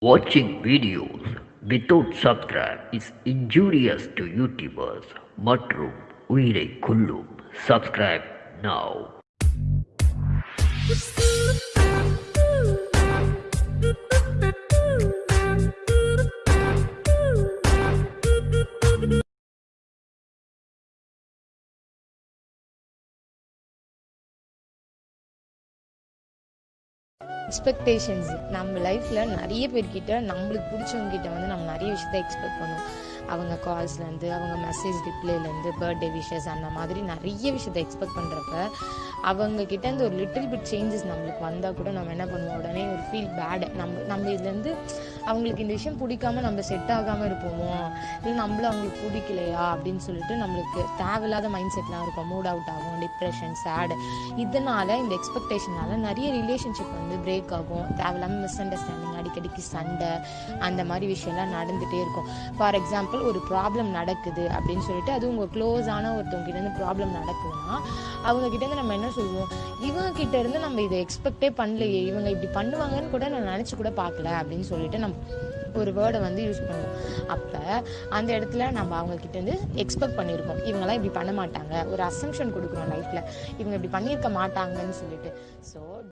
Watching videos without subscribe is injurious to YouTubers மற்றும் உயிரை கொல்லும் subscribe now எக்ஸ்பெக்டேஷன்ஸ் நம்ம லைஃப்பில் நிறைய பேர்கிட்ட நம்மளுக்கு பிடிச்சவங்ககிட்ட வந்து நம்ம நிறைய விஷயத்த எக்ஸ்பெக்ட் பண்ணுவோம். அவங்க கால்ஸ்லேருந்து அவங்க மெசேஜ் ரிப்ளைலேருந்து பர்த்டே விஷஸ் அந்த மாதிரி நிறைய விஷயத்த எக்ஸ்பெக்ட் பண்ணுறப்ப அவங்கக்கிட்ட இந்த ஒரு லிட்டில் பிட் சேஞ்சஸ் நம்மளுக்கு வந்தால் கூட நம்ம என்ன பண்ணுவோம்? உடனே ஒரு ஃபீல் பேடு நம்ம நம்ம இதுலேருந்து அவங்களுக்கு இந்த விஷயம் பிடிக்காம நம்ம செட் ஆகாமல் இருப்போமோ? இல்லை நம்மளும் அவங்களுக்கு பிடிக்கலையா? அப்படின்னு சொல்லிட்டு நம்மளுக்கு தேவையில்லாத மைண்ட் செட்லாம் இருக்கும். மூட் அவுட் ஆகும் டிப்ரெஷன் சேடு இதனால இந்த எக்ஸ்பெக்டேஷனால நிறைய ரிலேஷன்ஷிப் வந்து பிரேக் ஆகும். தேவையில்லாமல் மிஸ் அண்டர்ஸ்டாண்டிங் அடிக்கடிக்கு சண்டை அந்த மாதிரி விஷயம்லாம் நடந்துகிட்டே இருக்கும். ஃபார் எக்ஸாம்பிள் ஒரு ப்ராப்ளம் நடக்குது அப்படின்னு சொல்லிட்டு அது உங்கள் க்ளோஸான ஒருத்தவங்க கிட்ட ப்ராப்ளம் நடக்குதுன்னா அவங்க கிட்ட நம்ம என்ன சொல்லுவோம்? இவங்க கிட்ட இருந்து நம்ம இதை எக்ஸ்பெக்டே பண்ணலையே. இவங்க இப்படி பண்ணுவாங்கன்னு கூட நான் நினச்சி கூட பார்க்கல அப்படின்னு சொல்லிட்டு நம்ம ஒரு வேர்டை வந்து யூஸ் பண்ணுவோம். அப்போ அந்த இடத்துல நம்ம அவங்கக்கிட்ட இருந்து எக்ஸ்பெக்ட் பண்ணியிருக்கோம் இவங்கெல்லாம் இப்படி பண்ண மாட்டாங்க. ஒரு அசம்ஷன் கொடுக்குறோம் லைஃப்பில் இவங்க இப்படி பண்ணியிருக்க மாட்டாங்கன்னு சொல்லிட்டு. ஸோ